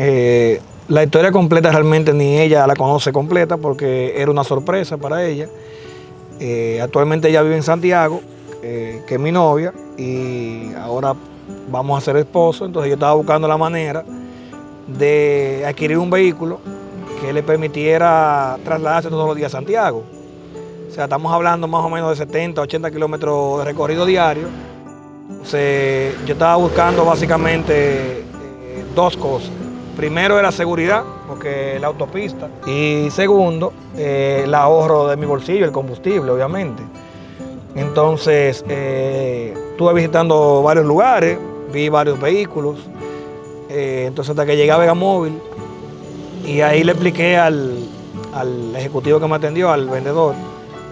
Eh, la historia completa realmente ni ella la conoce completa porque era una sorpresa para ella. Eh, actualmente ella vive en Santiago, eh, que es mi novia, y ahora vamos a ser esposos, entonces yo estaba buscando la manera de adquirir un vehículo que le permitiera trasladarse todos los días a Santiago. O sea, estamos hablando más o menos de 70, 80 kilómetros de recorrido diario. yo estaba buscando básicamente dos cosas. Primero era seguridad, porque la autopista. Y segundo, eh, el ahorro de mi bolsillo, el combustible, obviamente. Entonces, eh, estuve visitando varios lugares, vi varios vehículos. entonces, hasta que llegué a Móvil y ahí le expliqué al, al ejecutivo que me atendió, al vendedor,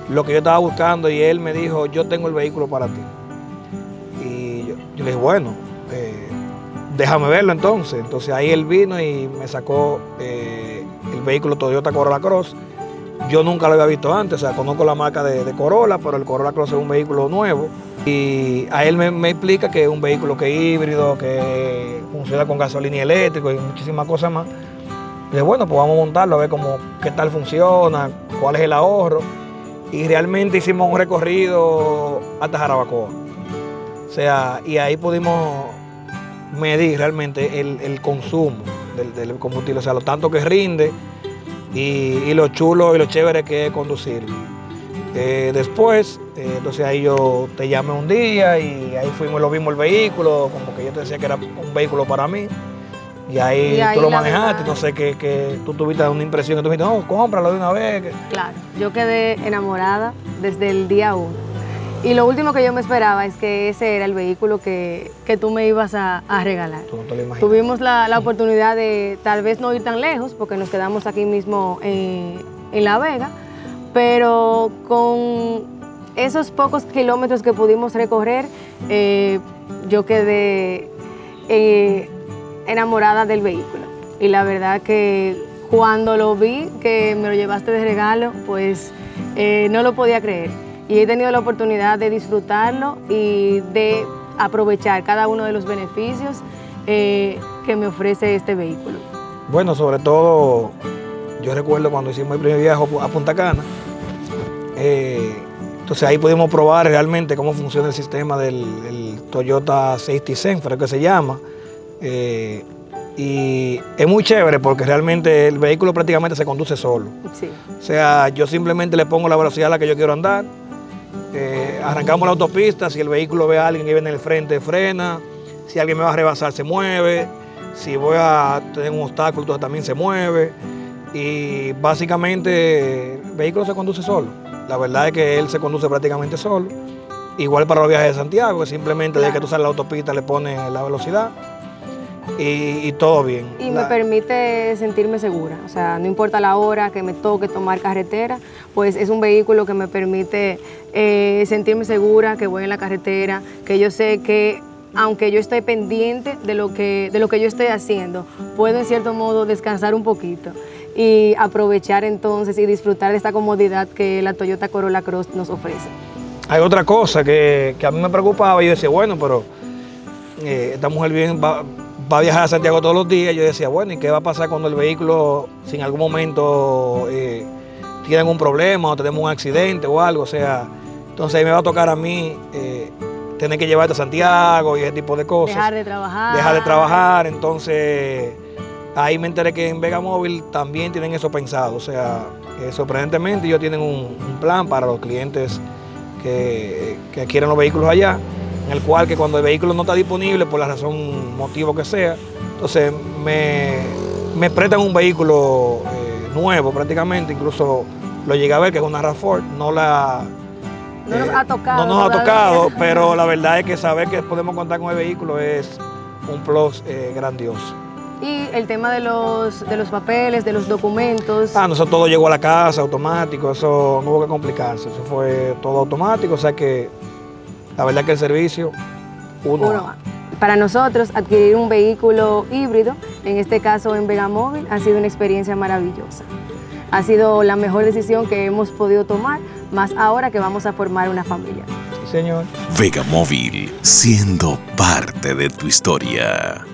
lo que yo estaba buscando y él me dijo, yo tengo el vehículo para ti. Y yo, le dije, bueno, eh, déjame verlo entonces. Entonces ahí él vino y me sacó eh, el vehículo Toyota Corolla Cross. Yo nunca lo había visto antes, o sea, conozco la marca de, Corolla, pero el Corolla Cross es un vehículo nuevo. Y a él me, explica que es un vehículo que es híbrido, que funciona con gasolina y eléctrico y muchísimas cosas más. Y bueno, pues vamos a montarlo, a ver cómo, qué tal funciona, cuál es el ahorro y realmente hicimos un recorrido hasta Jarabacoa. O sea, y ahí pudimos medir realmente el, consumo del, combustible, o sea, lo tanto que rinde y, lo chulo y lo chévere que es conducir. Eh, después, eh, entonces ahí yo te llamé un día y ahí fuimos, lo vimos el vehículo, como que yo te decía que era un vehículo para mí. Y ahí, tú lo manejaste, no sé, que, que, tú tuviste una impresión, que tú dijiste, no, cómpralo de una vez. Claro, yo quedé enamorada desde el día uno. Y lo último que yo me esperaba es que ese era el vehículo que, tú me ibas a, regalar. Tuvimos la, oportunidad de tal vez no ir tan lejos, porque nos quedamos aquí mismo en, La Vega, pero con esos pocos kilómetros que pudimos recorrer, eh, yo quedé... Eh, enamorada del vehículo. Y la verdad que cuando lo vi, que me lo llevaste de regalo, pues eh, no lo podía creer. Y he tenido la oportunidad de disfrutarlo y de aprovechar cada uno de los beneficios eh, que me ofrece este vehículo. Bueno, sobre todo, yo recuerdo cuando hicimos el primer viaje a Punta Cana, eh, entonces ahí pudimos probar realmente cómo funciona el sistema del, Toyota Safety Sense, que se llama, eh, y es muy chévere porque realmente el vehículo prácticamente se conduce solo. O sea, yo simplemente le pongo la velocidad a la que yo quiero andar, eh, arrancamos la autopista, si el vehículo ve a alguien que viene en el frente, frena, si alguien me va a rebasar, se mueve, si voy a tener un obstáculo, entonces también se mueve. Y básicamente el vehículo se conduce solo. La verdad es que él se conduce prácticamente solo. Igual para los viajes de Santiago, que simplemente desde que tú sales la autopista le pones la velocidad y, todo bien. Y me permite sentirme segura, o sea, no importa la hora que me toque tomar carretera, pues es un vehículo que me permite eh, sentirme segura, que voy en la carretera, que yo sé que aunque yo esté pendiente de lo, que, de lo que yo estoy haciendo, puedo en cierto modo descansar un poquito y aprovechar entonces y disfrutar de esta comodidad que la Toyota Corolla Cross nos ofrece. Hay otra cosa que, a mí me preocupaba, yo decía, bueno, pero eh, esta mujer bien va, va a viajar a Santiago todos los días, yo decía, bueno, ¿y qué va a pasar cuando el vehículo, si en algún momento eh, tiene algún problema o tenemos un accidente o algo? O sea, entonces ahí me va a tocar a mí eh, tener que llevarte a Santiago y ese tipo de cosas. Dejar de trabajar. Dejar de trabajar, entonces ahí me enteré que en Vega Móvil también tienen eso pensado, o sea, sorprendentemente ellos tienen un, plan para los clientes que, que adquieren los vehículos allá en el cual que cuando el vehículo no está disponible por la razón, motivo que sea, entonces me, me prestan un vehículo eh, nuevo prácticamente, incluso lo llegué a ver que es una RAV4, no la... No nos ha eh, tocado. No nos ha tocado, pero la verdad es que saber que podemos contar con el vehículo es un plus eh, grandioso. Y el tema de los, de los papeles, de los documentos. Ah, no, eso todo llegó a la casa automático, eso no hubo que complicarse, eso fue todo automático, o sea que la verdad que el servicio, uno. Para nosotros, adquirir un vehículo híbrido, en este caso en Vegamóvil, ha sido una experiencia maravillosa. Ha sido la mejor decisión que hemos podido tomar, más ahora que vamos a formar una familia. Sí, señor. Vegamóvil, siendo parte de tu historia.